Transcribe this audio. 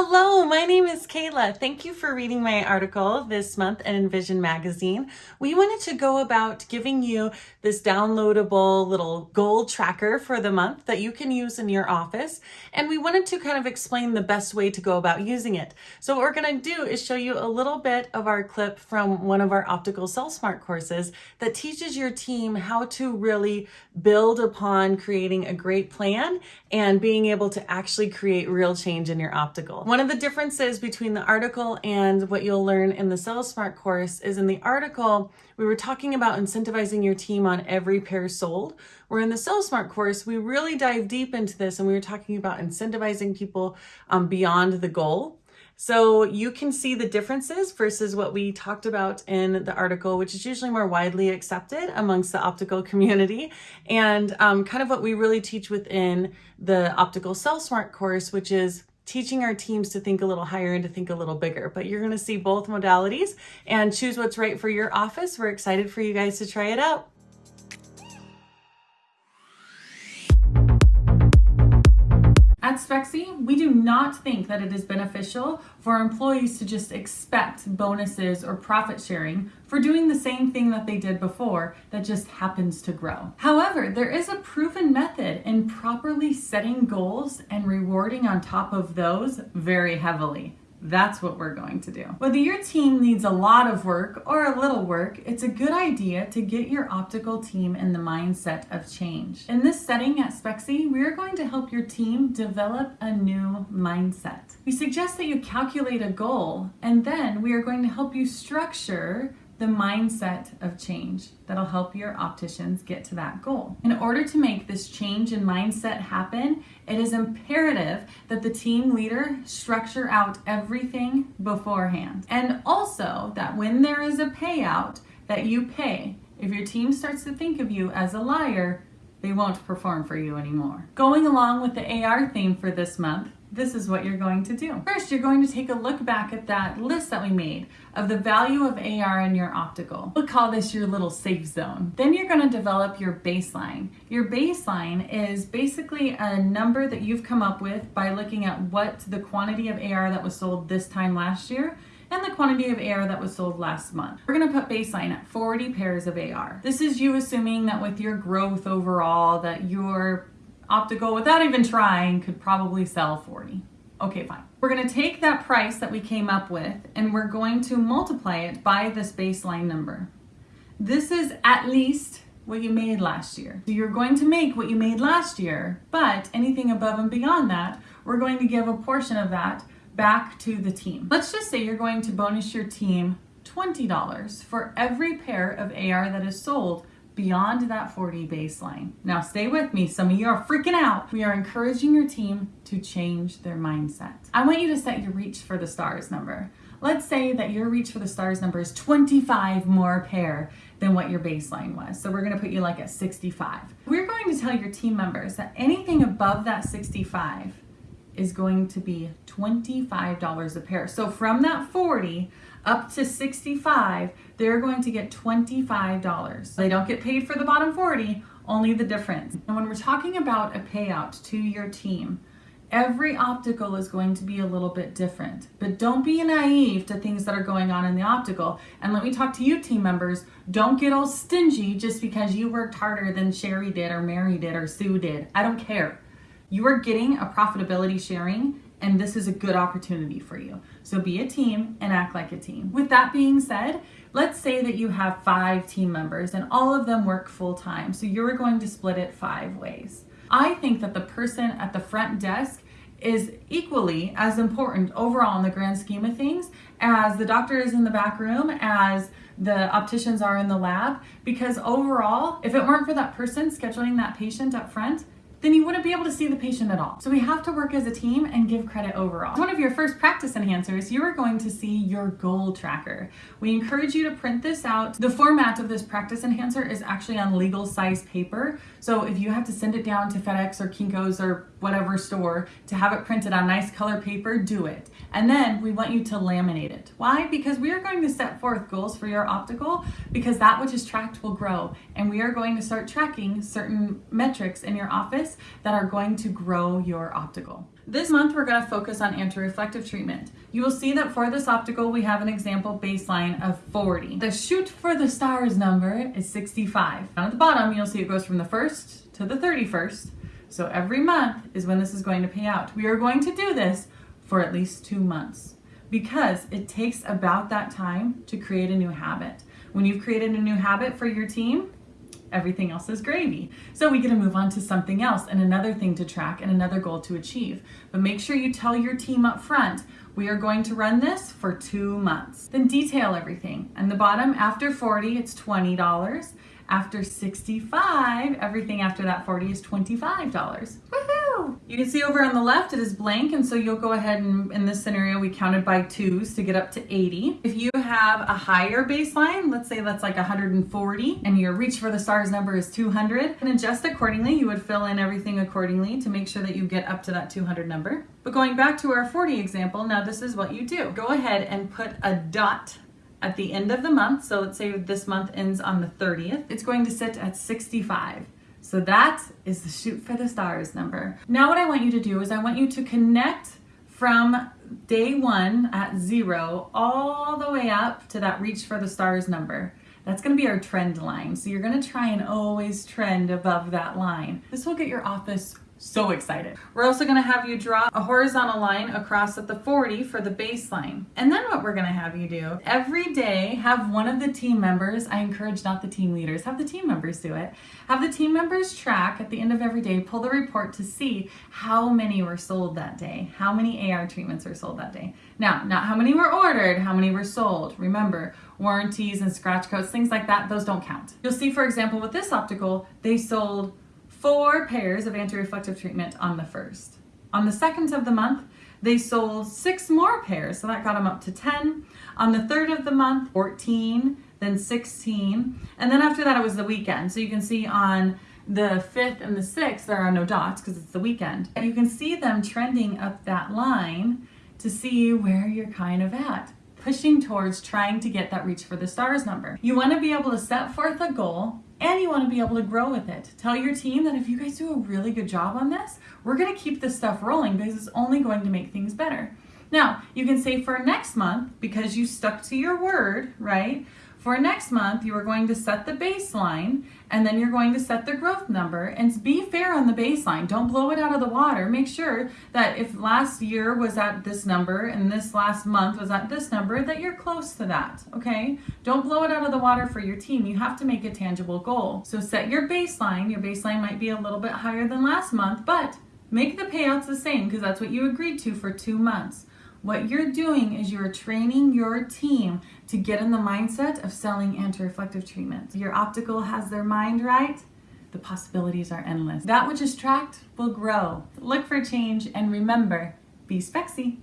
ông Hello, my name is Kayla. Thank you for reading my article this month in INVISION Magazine. We wanted to go about giving you this downloadable little goal tracker for the month that you can use in your office. And we wanted to kind of explain the best way to go about using it. So what we're going to do is show you a little bit of our clip from one of our optical SalesSmart courses that teaches your team how to really build upon creating a great plan and being able to actually create real change in your optical. One of the differences between the article and what you'll learn in the SalesSmart course is in the article, we were talking about incentivizing your team on every pair sold, where in the SalesSmart course, we really dive deep into this and we were talking about incentivizing people um, beyond the goal. So you can see the differences versus what we talked about in the article, which is usually more widely accepted amongst the optical community and um, kind of what we really teach within the optical sell SalesSmart course, which is teaching our teams to think a little higher and to think a little bigger. But you're going to see both modalities and choose what's right for your office. We're excited for you guys to try it out. At Spexy, we do not think that it is beneficial for employees to just expect bonuses or profit sharing for doing the same thing that they did before that just happens to grow. However, there is a proven method in properly setting goals and rewarding on top of those very heavily. That's what we're going to do. Whether your team needs a lot of work or a little work, it's a good idea to get your optical team in the mindset of change. In this setting at Spexy, we're going to help your team develop a new mindset. We suggest that you calculate a goal and then we are going to help you structure the mindset of change that'll help your opticians get to that goal. In order to make this change in mindset happen, it is imperative that the team leader structure out everything beforehand. And also that when there is a payout that you pay, if your team starts to think of you as a liar, they won't perform for you anymore. Going along with the AR theme for this month, this is what you're going to do. First, you're going to take a look back at that list that we made of the value of AR in your optical. We'll call this your little safe zone. Then you're going to develop your baseline. Your baseline is basically a number that you've come up with by looking at what the quantity of AR that was sold this time last year and the quantity of AR that was sold last month. We're gonna put baseline at 40 pairs of AR. This is you assuming that with your growth overall that your optical, without even trying, could probably sell 40. Okay, fine. We're gonna take that price that we came up with and we're going to multiply it by this baseline number. This is at least what you made last year. So you're going to make what you made last year, but anything above and beyond that, we're going to give a portion of that back to the team. Let's just say you're going to bonus your team $20 for every pair of AR that is sold beyond that 40 baseline. Now stay with me, some of you are freaking out. We are encouraging your team to change their mindset. I want you to set your reach for the stars number. Let's say that your reach for the stars number is 25 more pair than what your baseline was. So we're gonna put you like at 65. We're going to tell your team members that anything above that 65 is going to be $25 a pair. So from that 40 up to 65, they're going to get $25. They don't get paid for the bottom 40, only the difference. And when we're talking about a payout to your team, every optical is going to be a little bit different. But don't be naive to things that are going on in the optical. And let me talk to you team members, don't get all stingy just because you worked harder than Sherry did or Mary did or Sue did. I don't care. You are getting a profitability sharing and this is a good opportunity for you. So be a team and act like a team. With that being said, let's say that you have five team members and all of them work full time. So you're going to split it five ways. I think that the person at the front desk is equally as important overall in the grand scheme of things as the doctor is in the back room, as the opticians are in the lab, because overall, if it weren't for that person scheduling that patient up front, then you wouldn't be able to see the patient at all. So we have to work as a team and give credit overall. One of your first practice enhancers, you are going to see your goal tracker. We encourage you to print this out. The format of this practice enhancer is actually on legal size paper. So if you have to send it down to FedEx or Kinko's or whatever store to have it printed on nice color paper, do it. And then we want you to laminate it. Why? Because we are going to set forth goals for your optical because that which is tracked will grow. And we are going to start tracking certain metrics in your office that are going to grow your optical. This month we're going to focus on anti-reflective treatment. You will see that for this optical we have an example baseline of 40. The shoot for the stars number is 65. Down at the bottom you'll see it goes from the 1st to the 31st. So every month is when this is going to pay out. We are going to do this for at least two months because it takes about that time to create a new habit. When you've created a new habit for your team, everything else is gravy. So we get to move on to something else and another thing to track and another goal to achieve. But make sure you tell your team up front, we are going to run this for two months. Then detail everything. And the bottom, after 40, it's $20. After 65, everything after that 40 is $25. Woohoo! You can see over on the left, it is blank, and so you'll go ahead and in this scenario, we counted by twos to get up to 80. If you have a higher baseline, let's say that's like 140, and your reach for the stars number is 200, and adjust accordingly. You would fill in everything accordingly to make sure that you get up to that 200 number. But going back to our 40 example, now this is what you do. Go ahead and put a dot at the end of the month, so let's say this month ends on the 30th, it's going to sit at 65. So that is the shoot for the stars number. Now what I want you to do is I want you to connect from day one at zero all the way up to that reach for the stars number. That's gonna be our trend line. So you're gonna try and always trend above that line. This will get your office so excited. We're also gonna have you draw a horizontal line across at the 40 for the baseline. And then what we're gonna have you do, every day have one of the team members, I encourage not the team leaders, have the team members do it. Have the team members track at the end of every day, pull the report to see how many were sold that day, how many AR treatments were sold that day. Now, not how many were ordered, how many were sold. Remember, warranties and scratch codes, things like that, those don't count. You'll see, for example, with this optical, they sold four pairs of anti-reflective treatment on the first. On the second of the month, they sold six more pairs, so that got them up to 10. On the third of the month, 14, then 16, and then after that it was the weekend. So you can see on the 5th and the 6th, there are no dots because it's the weekend. And you can see them trending up that line to see where you're kind of at pushing towards trying to get that reach for the stars number. You want to be able to set forth a goal and you want to be able to grow with it. Tell your team that if you guys do a really good job on this, we're going to keep this stuff rolling because it's only going to make things better. Now, you can say for next month, because you stuck to your word, right? For next month, you are going to set the baseline and then you're going to set the growth number and be fair on the baseline. Don't blow it out of the water. Make sure that if last year was at this number and this last month was at this number, that you're close to that, okay? Don't blow it out of the water for your team. You have to make a tangible goal. So set your baseline. Your baseline might be a little bit higher than last month, but make the payouts the same because that's what you agreed to for two months. What you're doing is you're training your team to get in the mindset of selling anti-reflective treatment. Your optical has their mind right, the possibilities are endless. That which is tracked will grow. Look for change and remember, be spexy.